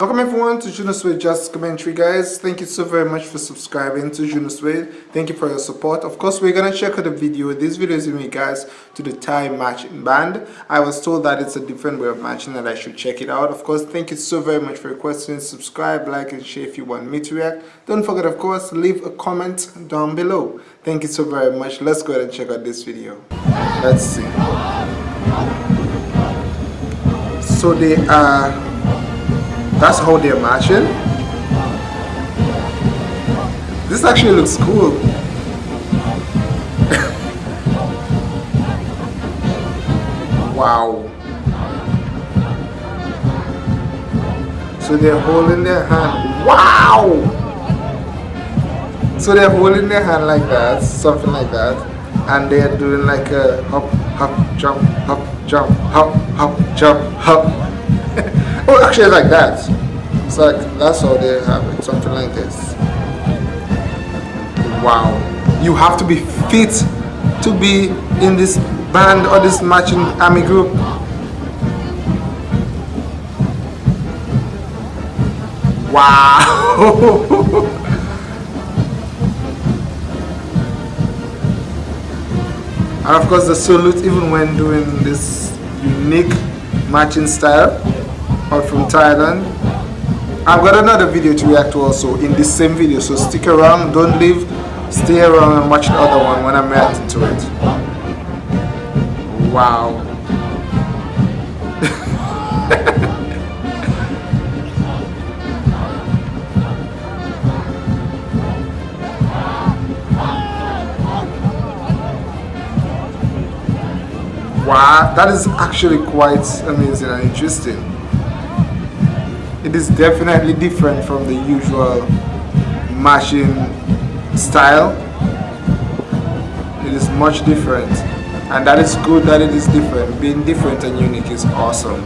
Welcome everyone to Juno Suede Just Commentary guys. Thank you so very much for subscribing to Juno Suede. Thank you for your support. Of course we're gonna check out the video. This video is in regards to the Thai matching band. I was told that it's a different way of matching and I should check it out. Of course thank you so very much for your questions. Subscribe, like and share if you want me to react. Don't forget of course leave a comment down below. Thank you so very much. Let's go ahead and check out this video. Let's see. So they are that's how they're matching. This actually looks cool. wow. So they're holding their hand. Wow! So they're holding their hand like that, something like that. And they're doing like a hop, hop, jump, hop, jump, hop, hop, jump, hop. Oh, actually, like that. It's like that's how they have something like this. Wow, you have to be fit to be in this band or this matching army group. Wow. and of course the salute even when doing this unique matching style or from Thailand. I've got another video to react to also in this same video, so stick around, don't leave, stay around and watch the other one when I'm reacting to it. Wow. wow, that is actually quite amazing and interesting it is definitely different from the usual mashing style. It is much different. And that is good that it is different. Being different and unique is awesome.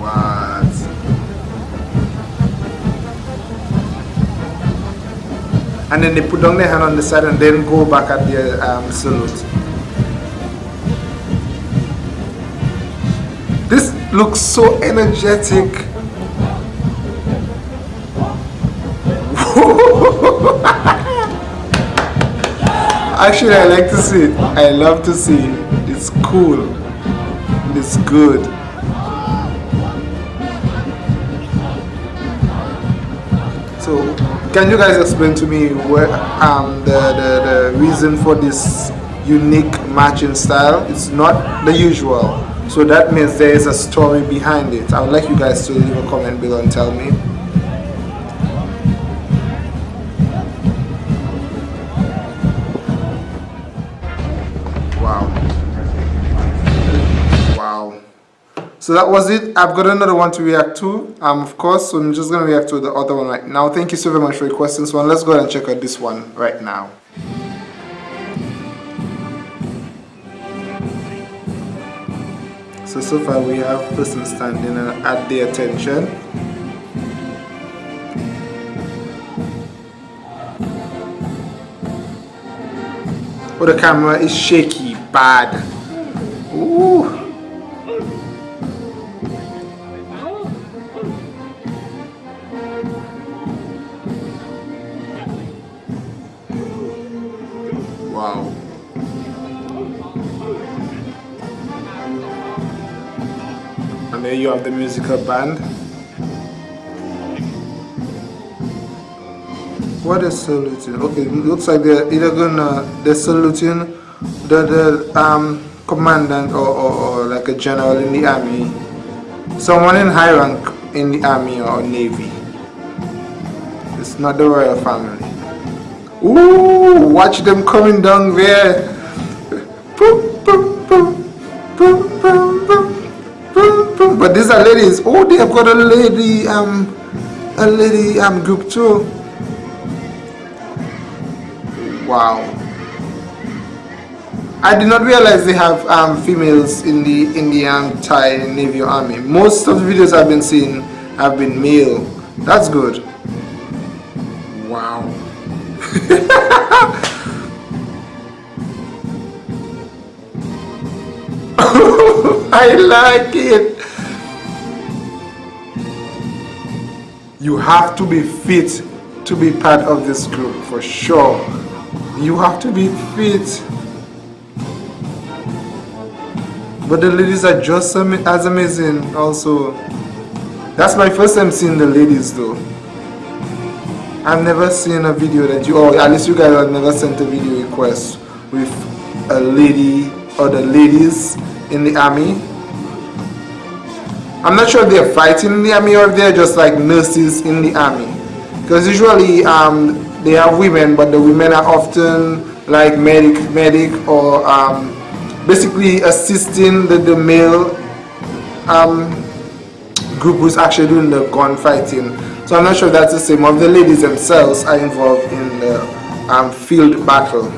What? And then they put down their hand on the side and then go back at their um, salute looks so energetic. Actually, I like to see it. I love to see it. It's cool. It's good. So, can you guys explain to me where um the, the, the reason for this unique matching style? It's not the usual. So that means there is a story behind it. I would like you guys to leave a comment below and tell me. Wow. Wow. So that was it. I've got another one to react to, um, of course. So I'm just going to react to the other one right now. Thank you so very much for your questions. One, let's go ahead and check out this one right now. So, so far we have person standing at the attention. Oh, the camera is shaky, bad. There you have the musical band. What is saluting? Okay it looks like they're either gonna they're saluting the, the um, commandant or, or, or like a general in the army. Someone in high rank in the army or navy. It's not the royal family. Ooh, watch them coming down there but these are ladies. Oh, they have got a lady, um, a lady um group too. Wow. I did not realize they have um, females in the Indian Thai Navy Army. Most of the videos I've been seeing have been male. That's good. Wow. I like it. You have to be fit to be part of this group for sure. You have to be fit. But the ladies are just as amazing also. That's my first time seeing the ladies though. I've never seen a video that you, or at least you guys have never sent a video request with a lady or the ladies in the army. I'm not sure if they're fighting in the army or if they're just like nurses in the army. Because usually um, they have women, but the women are often like medic, medic or um, basically assisting the, the male um, group who's actually doing the gunfighting. So I'm not sure that's the same. Of the ladies themselves are involved in the um, field battle.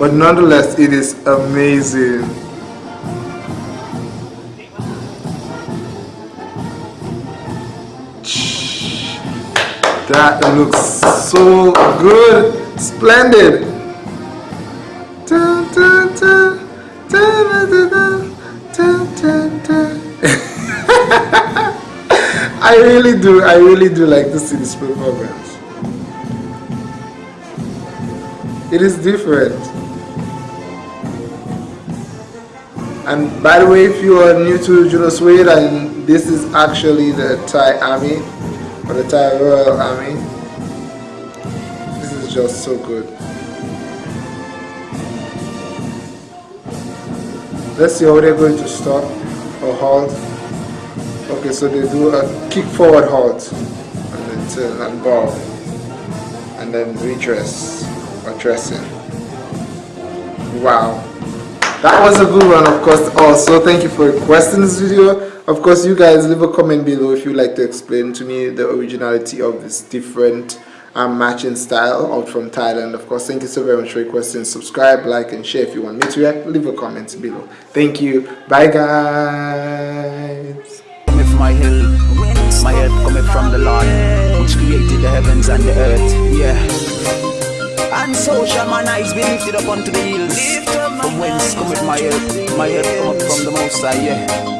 But nonetheless, it is amazing. That looks so good. Splendid. I really do, I really do like to see this performance. It is different. And by the way, if you are new to Juno Suede and this is actually the Thai Army or the Thai Royal Army, this is just so good. Let's see how they're going to stop or halt. Okay, so they do a kick forward halt and then turn and bow and then redress or dressing. Wow. That was a good one of course also. Thank you for requesting this video. Of course you guys leave a comment below if you'd like to explain to me the originality of this different um, matching style out from Thailand. Of course, thank you so very much for requesting. Subscribe, like, and share if you want me to react. Leave a comment below. Thank you. Bye, guys. my hill, my from the Lord, which created the heavens and the earth. Yeah. And so shall my eyes be lifted up unto the hills. From whence cometh my? My from the Most High. Yeah.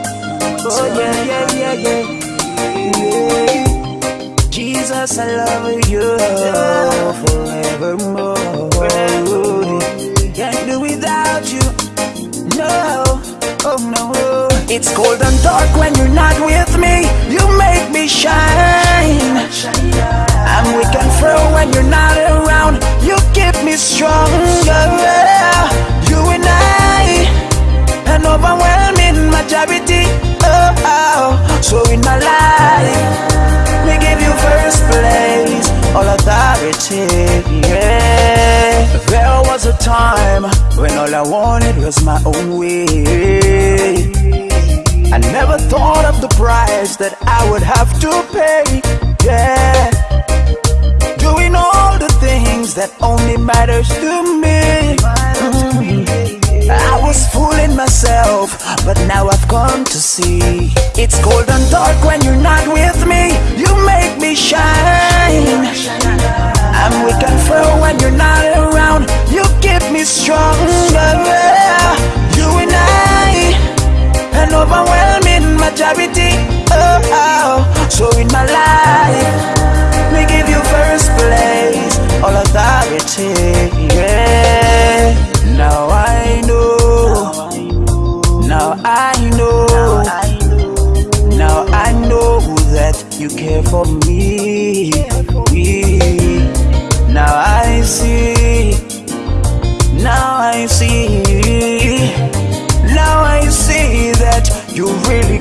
Oh yeah, yeah, yeah, yeah. yeah. Jesus, I love you forevermore. Can't do without you. No, oh no. It's cold and dark when you're not with me. You make me shine. I'm weak and frail when you're not around. You keep me stronger. In my life me give you first place, all authority, yeah. There was a time when all I wanted was my own way. I never thought of the price that I would have to pay, yeah. Doing all the things that only matters to me. Mm. Myself, but now I've come to see. It's cold and dark when you're not with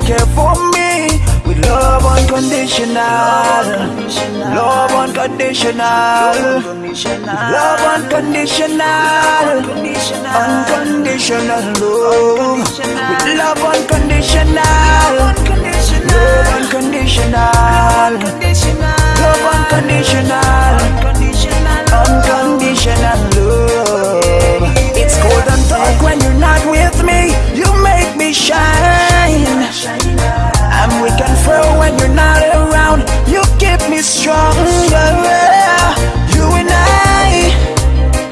care for me with love unconditional. Love unconditional. Love unconditional, unconditional love. With love unconditional, love unconditional, love unconditional, unconditional me stronger You and I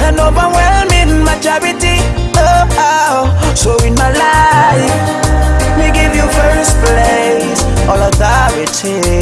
An overwhelming majority oh, oh. So in my life Me give you first place All authority